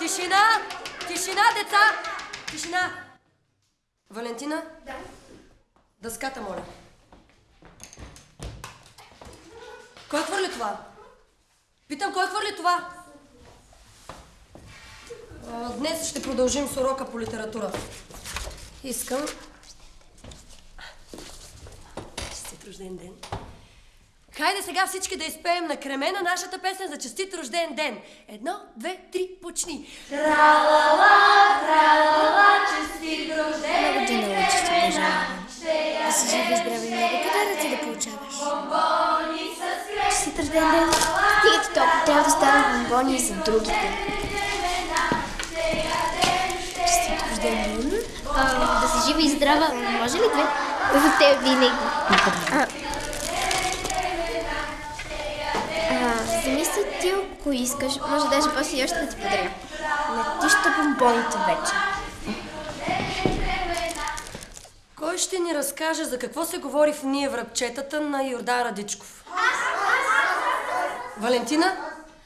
Тишина! Тишина, деца! Тишина! Валентина? Да. Дъската, моля. Кой хвърли това? Питам, кой хвърли това? Днес ще продължим с урока по литература. Искам... Честит рожден ден. Хайде сега всички да изпеем на кремена нашата песен за честит рожден ден. Едно, две, три, почни. Много ти научиш, обожавам. Да си жив и здрави и много подаръци да получаваш. Честит рожден ден. Стига ти толкова, трябва да стават бомбони и за другите. Честит рожден ден. Да си жива и здрава. Може ли две? В те винаги. Ако искаш. Може даже после и още да ти подаря. Летища бомбоните вече. Кой ще ни разкаже за какво се говори в ние връбчетата на Йордан Радичков? Валентина,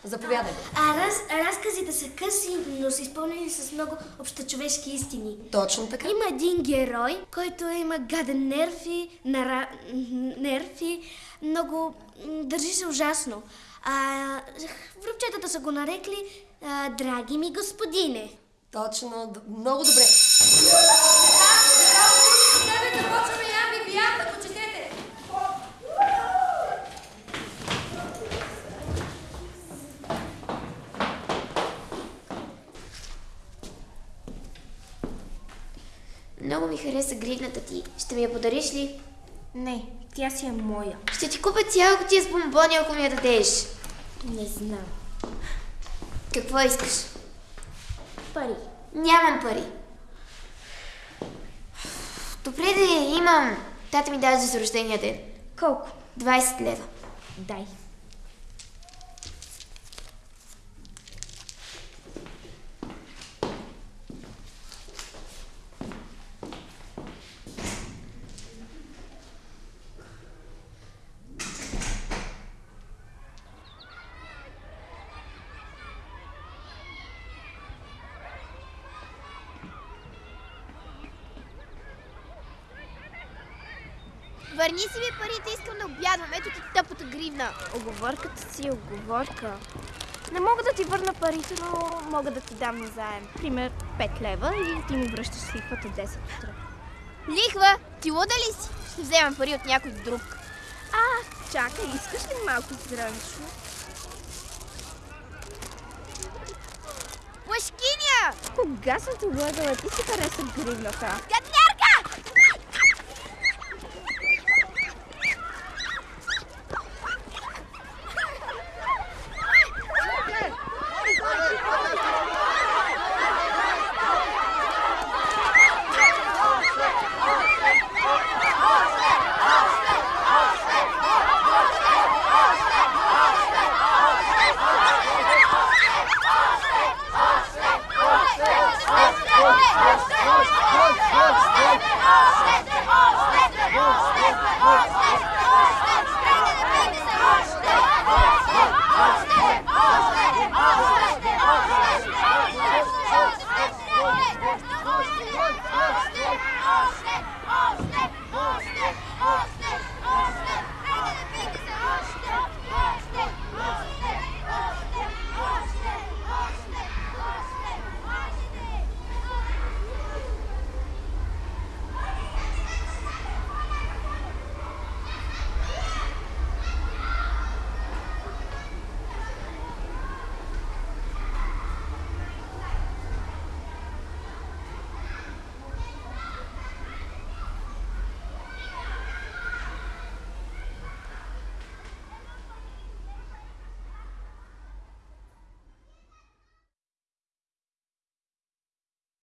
заповядай. А раз, разказите са къси, но са изпълнени с много общочовешки истини. Точно така. Има един герой, който има гаден нерв и нара... нерв и много държи се ужасно. А, връбчетата са го нарекли а, Драги ми господине. Точно, много добре. Много ми хареса гривната ти. Ще ми я подариш ли? Не, тя си е моя. Ще ти купя цяла кутия с бомбони, ако ми я дадеш. Не знам. Какво искаш? Пари. Нямам пари. Добре да имам. Тата ми даде за рождения ден. Колко? 20 лева. Дай. Върни си ми парите, искам да обядвам. Ето ти тъпата гривна. Оговорката си е оговорка. Не мога да ти върна парите, но мога да ти дам назаем. Пример 5 лева и ти ми връщаш лихвата 10 утре. Лихва, ти луда ли си? Ще вземам пари от някой друг. А, чакай, искаш ли малко зранчо? Плашкиня! Кога съм те лъгала? Ти си хареса гривната. Гадна